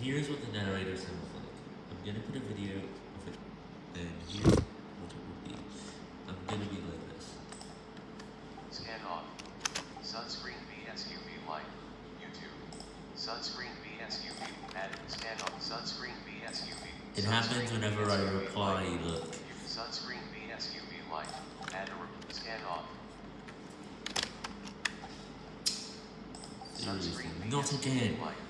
here's what the narrator sounds like. I'm gonna put a video of it, and here's what it would be. I'm gonna be like this. Scan off. Sunscreen vs UV light. YouTube. Sunscreen vs UV. Add scan off. Sunscreen vs UV. It happens whenever I reply, look. Sunscreen vs UV light. Add a scan off. Seriously, Sunscreen not again. light.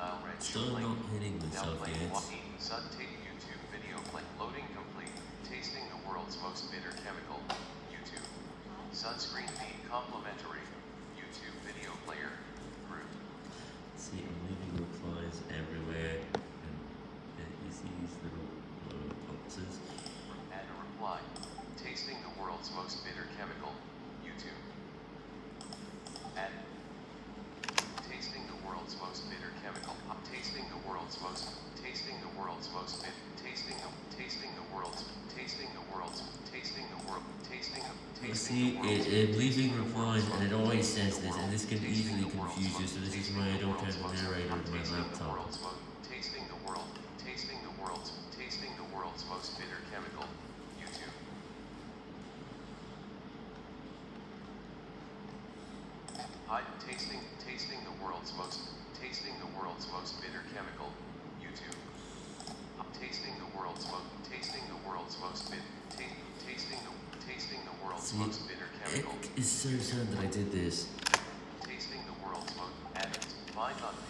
Red Still not hitting myself yet. walking. Sun take YouTube video play. Loading complete. Tasting the world's most bitter chemical. YouTube. Sunscreen feed complimentary. YouTube video player. Group. See, I'm leaving replies everywhere, and uh, you see these little uh, boxes. Add a reply. Tasting the world's most bitter chemical. YouTube. Add. Tasting the world's most bitter chemical. Tasting the world's most. Tasting the world's most. Tasting the. Tasting the world's. Tasting the world's. Tasting the world. Tasting the. Tasting see, the world's. it, it tasting the replies, and it always says this, and this can easily confuse you, so this is why I don't have a narrator on my laptop. Tasting the world. Tasting the world's. Tasting the world's most bitter chemical. YouTube. Hi, tasting, tasting the world's most, tasting the world's most bitter chemical. YouTube. Tasting the world's most, tasting the world's most bit, ta- tasting the, tasting the world's most bitter It chemical. is so sad that I did this. Tasting the world's most, add, find on page for tasting,